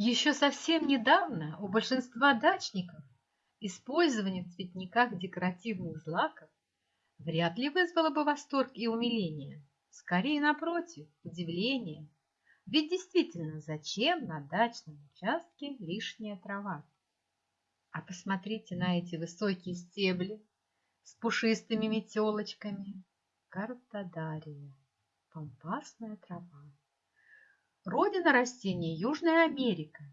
Еще совсем недавно у большинства дачников использование в цветниках декоративных злаков вряд ли вызвало бы восторг и умиление. Скорее, напротив, удивление. Ведь действительно, зачем на дачном участке лишняя трава? А посмотрите на эти высокие стебли с пушистыми метелочками. Картодария, пампасная трава. Родина растения – Южная Америка.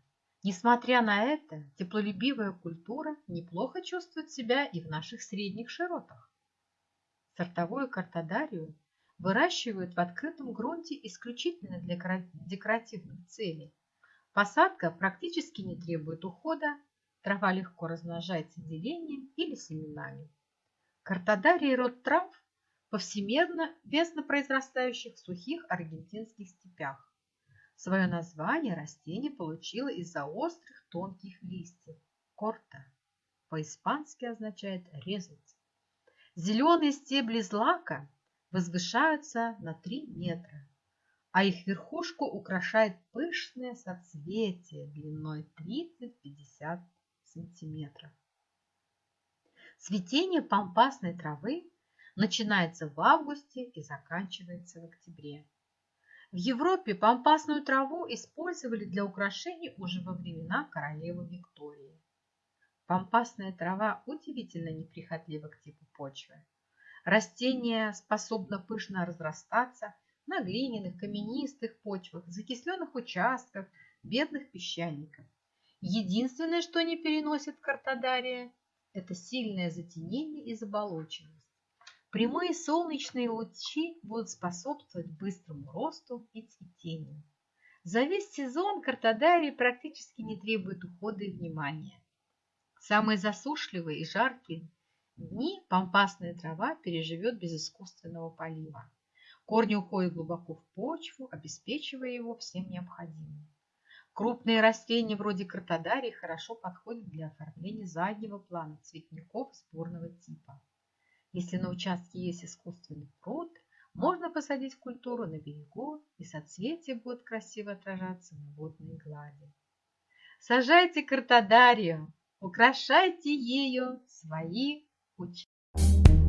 Несмотря на это, теплолюбивая культура неплохо чувствует себя и в наших средних широтах. Сортовую картодарию выращивают в открытом грунте исключительно для декоративных целей. Посадка практически не требует ухода, трава легко размножается делением или семенами. Картодария – род трав, повсеместно весно произрастающих в сухих аргентинских степях. Свое название растение получило из-за острых тонких листьев – корта. По-испански означает «резать». Зеленые стебли злака возвышаются на 3 метра, а их верхушку украшает пышное соцветие длиной 30-50 сантиметров. Цветение пампасной травы начинается в августе и заканчивается в октябре. В Европе пампасную траву использовали для украшений уже во времена королевы Виктории. Пампасная трава удивительно неприхотлива к типу почвы. Растение способно пышно разрастаться на глиняных, каменистых почвах, закисленных участках, бедных песчаниках. Единственное, что не переносит картодария, это сильное затенение и заболоченность. Прямые солнечные лучи будут способствовать быстрому росту и цветению. За весь сезон картодарий практически не требует ухода и внимания. самые засушливые и жаркие дни пампасная трава переживет без искусственного полива. Корни уходят глубоко в почву, обеспечивая его всем необходимым. Крупные растения вроде картодарии хорошо подходят для оформления заднего плана цветников сборного типа. Если на участке есть искусственный пруд, можно посадить культуру на берегу, и соцветия будут красиво отражаться на водной глади. Сажайте картодарию, украшайте ею свои участки.